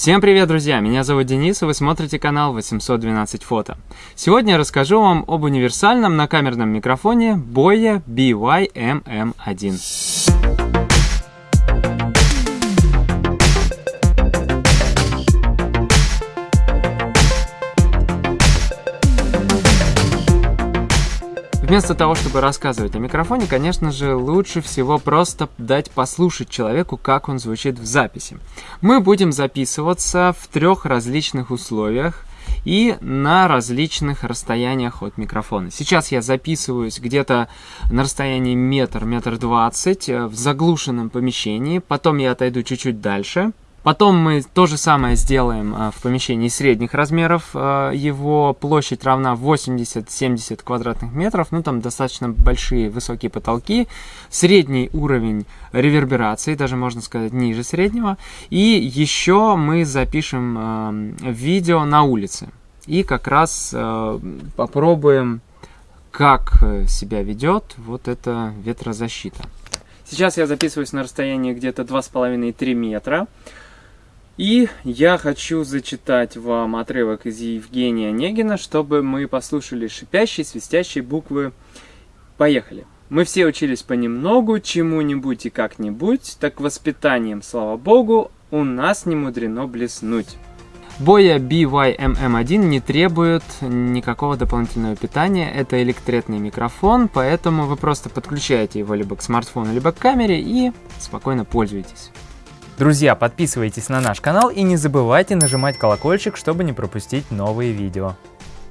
Всем привет, друзья! Меня зовут Денис, и вы смотрите канал 812 фото. Сегодня я расскажу вам об универсальном накамерном микрофоне Boya BY-MM1. Вместо того, чтобы рассказывать о микрофоне, конечно же, лучше всего просто дать послушать человеку, как он звучит в записи. Мы будем записываться в трех различных условиях и на различных расстояниях от микрофона. Сейчас я записываюсь где-то на расстоянии метр, метр двадцать э, в заглушенном помещении, потом я отойду чуть-чуть дальше, Потом мы то же самое сделаем а, в помещении средних размеров. А, его площадь равна 80-70 квадратных метров. Ну, там достаточно большие высокие потолки. Средний уровень реверберации, даже можно сказать ниже среднего. И еще мы запишем а, видео на улице. И как раз попробуем, как себя ведет вот эта ветрозащита. Сейчас я записываюсь на расстоянии где-то 2,5-3 метра. И я хочу зачитать вам отрывок из Евгения Онегина, чтобы мы послушали шипящие, свистящие буквы. Поехали. Мы все учились понемногу, чему-нибудь и как-нибудь, так воспитанием, слава богу, у нас не мудрено блеснуть. Боя BYMM1 не требует никакого дополнительного питания, это электретный микрофон, поэтому вы просто подключаете его либо к смартфону, либо к камере и спокойно пользуетесь. Друзья, подписывайтесь на наш канал и не забывайте нажимать колокольчик, чтобы не пропустить новые видео.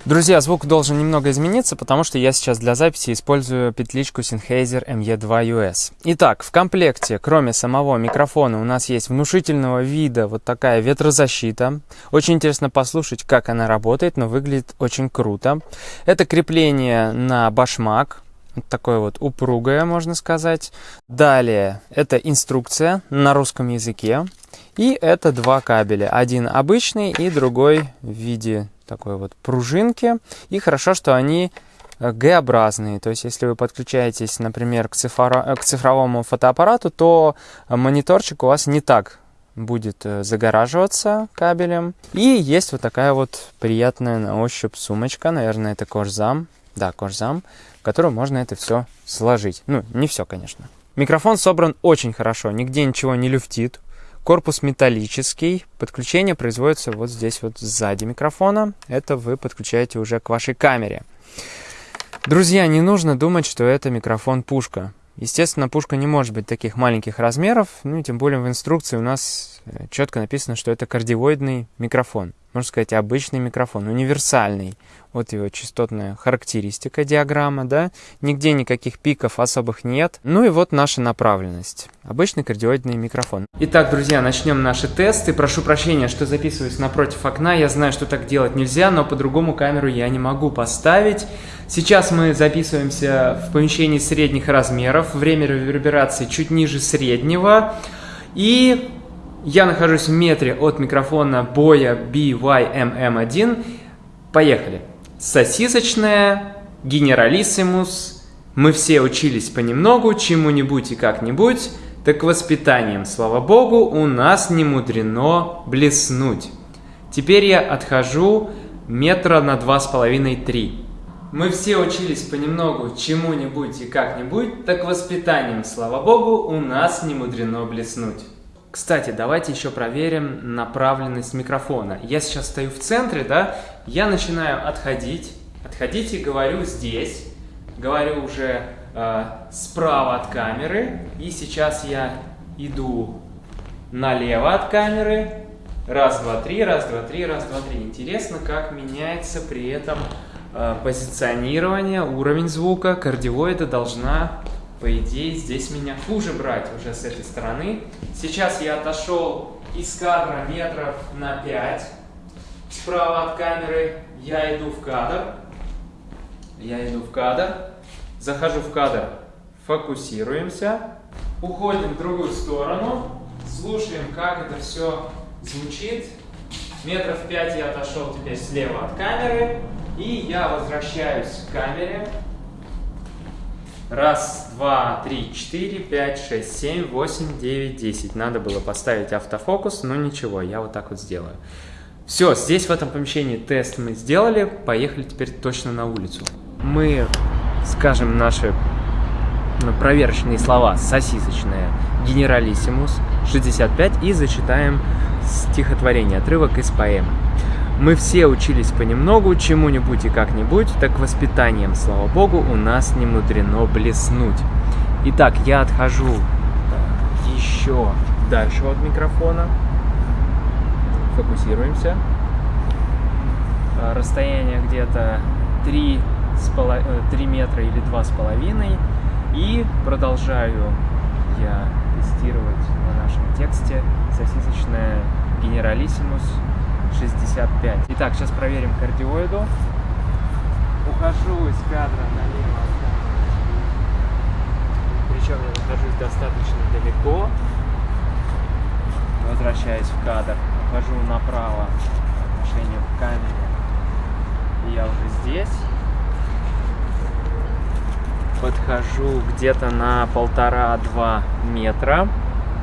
Друзья, звук должен немного измениться, потому что я сейчас для записи использую петличку Sennheiser ME2US. Итак, в комплекте, кроме самого микрофона, у нас есть внушительного вида вот такая ветрозащита. Очень интересно послушать, как она работает, но выглядит очень круто. Это крепление на башмак, такое вот упругое, можно сказать. Далее, это инструкция на русском языке. И это два кабеля. Один обычный и другой в виде такой вот пружинки. И хорошо, что они э, Г-образные. То есть, если вы подключаетесь, например, к, цифро... К цифровому фотоаппарату, то мониторчик у вас не так будет э, загораживаться кабелем. И есть вот такая вот приятная на ощупь сумочка. Наверное, это кожзам. Да, кожзам в котором можно это все сложить. Ну, не все, конечно. Микрофон собран очень хорошо, нигде ничего не люфтит. Корпус металлический. Подключение производится вот здесь вот сзади микрофона. Это вы подключаете уже к вашей камере. Друзья, не нужно думать, что это микрофон-пушка. Естественно, пушка не может быть таких маленьких размеров, ну и тем более в инструкции у нас э, четко написано, что это кардиоидный микрофон. Можно сказать, обычный микрофон, универсальный. Вот его частотная характеристика, диаграмма, да. Нигде никаких пиков особых нет. Ну и вот наша направленность. Обычный кардиоидный микрофон. Итак, друзья, начнем наши тесты. Прошу прощения, что записываюсь напротив окна. Я знаю, что так делать нельзя, но по-другому камеру я не могу поставить. Сейчас мы записываемся в помещении средних размеров. Время реверберации чуть ниже среднего. И я нахожусь в метре от микрофона Боя BYMM1. Поехали. Сосисочная, генералиссимус. Мы все учились понемногу, чему-нибудь и как-нибудь. Так воспитанием, слава богу, у нас не мудрено блеснуть. Теперь я отхожу метра на два с половиной-три. Мы все учились понемногу чему-нибудь и как-нибудь, так воспитанием, слава богу, у нас не мудрено блеснуть. Кстати, давайте еще проверим направленность микрофона. Я сейчас стою в центре, да, я начинаю отходить, и говорю здесь, говорю уже э, справа от камеры, и сейчас я иду налево от камеры, раз, два, три, раз, два, три, раз, два, три. Интересно, как меняется при этом э, позиционирование, уровень звука, кардиоида должна по идее, здесь меня хуже брать уже с этой стороны. Сейчас я отошел из кадра метров на 5. Справа от камеры я иду в кадр. Я иду в кадр. Захожу в кадр. Фокусируемся. Уходим в другую сторону. Слушаем, как это все звучит. Метров 5 я отошел теперь слева от камеры. И я возвращаюсь к камере. Раз, два, три, четыре, пять, шесть, семь, восемь, девять, десять. Надо было поставить автофокус, но ничего, я вот так вот сделаю. Все, здесь в этом помещении тест мы сделали, поехали теперь точно на улицу. Мы скажем наши ну, проверочные слова сосисочные генералиссимус 65 и зачитаем стихотворение, отрывок из поэмы. Мы все учились понемногу, чему-нибудь и как-нибудь, так воспитанием, слава богу, у нас не мудрено блеснуть. Итак, я отхожу еще дальше от микрофона фокусируемся. А, расстояние где-то 3, 3 э, метра или 2,5. И продолжаю я тестировать на нашем тексте сосисочная Генералиссимус 65. Итак, сейчас проверим кардиоиду. Ухожу из кадра налево. Причем я нахожусь достаточно далеко. Возвращаюсь в кадр хожу направо по отношению к камере. И я уже здесь. Подхожу где-то на полтора-два метра.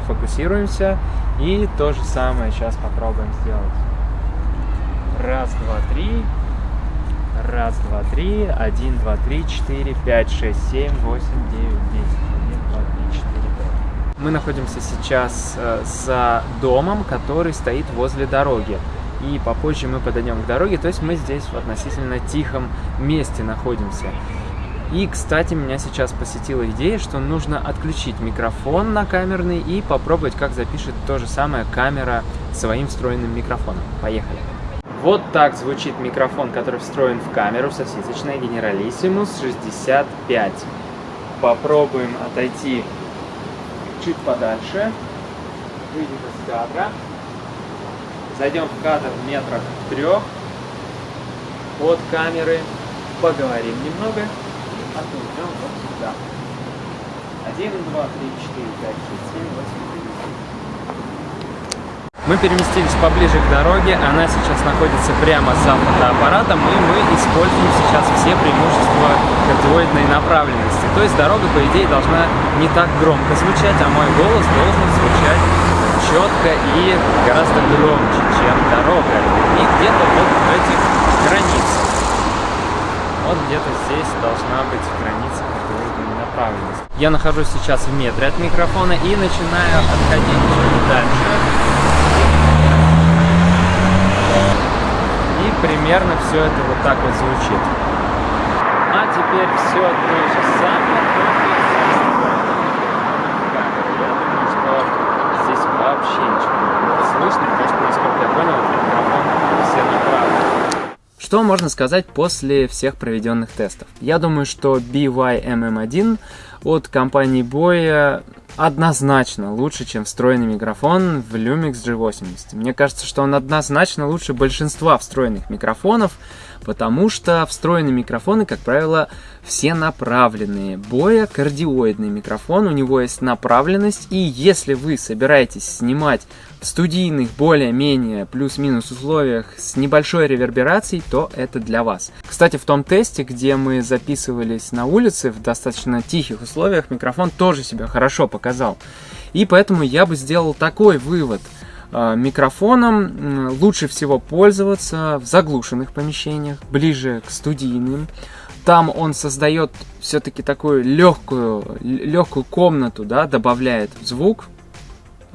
Фокусируемся. И то же самое сейчас попробуем сделать. Раз, два, три. Раз, два, три. Один, два, три, четыре, пять, шесть, семь, восемь, девять, десять. Один, два, три, четыре. Мы находимся сейчас э, за домом, который стоит возле дороги. И попозже мы подойдем к дороге, то есть мы здесь в относительно тихом месте находимся. И, кстати, меня сейчас посетила идея, что нужно отключить микрофон на камерный и попробовать, как запишет то же самое камера своим встроенным микрофоном. Поехали! Вот так звучит микрофон, который встроен в камеру сосисочная Generalissimus 65. Попробуем отойти чуть подальше, выйдем из кадра, зайдем в кадр в метрах трех от камеры, поговорим немного отойдем вот сюда. 1, 2, 3, 4, 5, 6, 7, 8, 9. Мы переместились поближе к дороге, она сейчас находится прямо за фотоаппаратом, и мы используем сейчас все преимущества кардиоидной направленности. То есть дорога, по идее, должна не так громко звучать, а мой голос должен звучать четко и гораздо громче, чем дорога. И где-то вот в этих границах. Вот где-то здесь должна быть граница кардиоидной направленности. Я нахожусь сейчас в метре от микрофона и начинаю отходить чуть дальше. Примерно все это вот так вот звучит. А теперь все то же самое, что здесь вообще ничего слышно, потому что, я понял, микрофон все направлены. Что можно сказать после всех проведенных тестов? Я думаю, что BYMM1 от компании Boya однозначно лучше, чем встроенный микрофон в Lumix G80. Мне кажется, что он однозначно лучше большинства встроенных микрофонов, потому что встроенные микрофоны, как правило, все направленные. Боя кардиоидный микрофон, у него есть направленность, и если вы собираетесь снимать студийных более-менее плюс-минус условиях с небольшой реверберацией, то это для вас. Кстати, в том тесте, где мы записывались на улице в достаточно тихих условиях, микрофон тоже себя хорошо показал. И поэтому я бы сделал такой вывод – а, микрофоном лучше всего пользоваться в заглушенных помещениях, ближе к студийным. Там он создает все-таки такую легкую, легкую комнату, да, добавляет звук,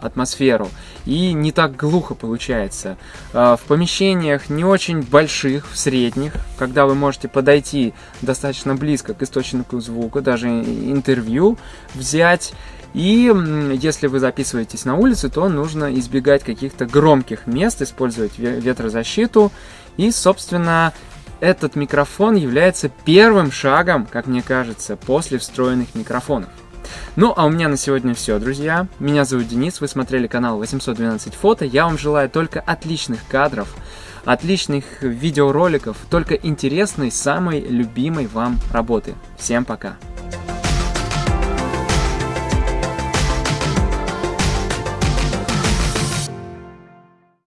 атмосферу, и не так глухо получается. А, в помещениях не очень больших, в средних, когда вы можете подойти достаточно близко к источнику звука, даже интервью взять, и если вы записываетесь на улице, то нужно избегать каких-то громких мест, использовать ветрозащиту. И, собственно, этот микрофон является первым шагом, как мне кажется, после встроенных микрофонов. Ну, а у меня на сегодня все, друзья. Меня зовут Денис, вы смотрели канал 812 фото. Я вам желаю только отличных кадров, отличных видеороликов, только интересной, самой любимой вам работы. Всем пока!